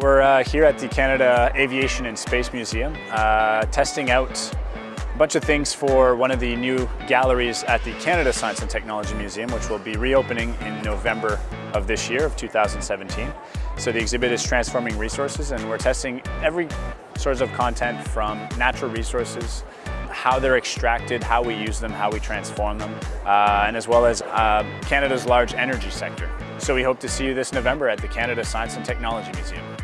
We're uh, here at the Canada Aviation and Space Museum uh, testing out a bunch of things for one of the new galleries at the Canada Science and Technology Museum which will be reopening in November of this year of 2017. So the exhibit is Transforming Resources and we're testing every source of content from natural resources how they're extracted, how we use them, how we transform them, uh, and as well as uh, Canada's large energy sector. So we hope to see you this November at the Canada Science and Technology Museum.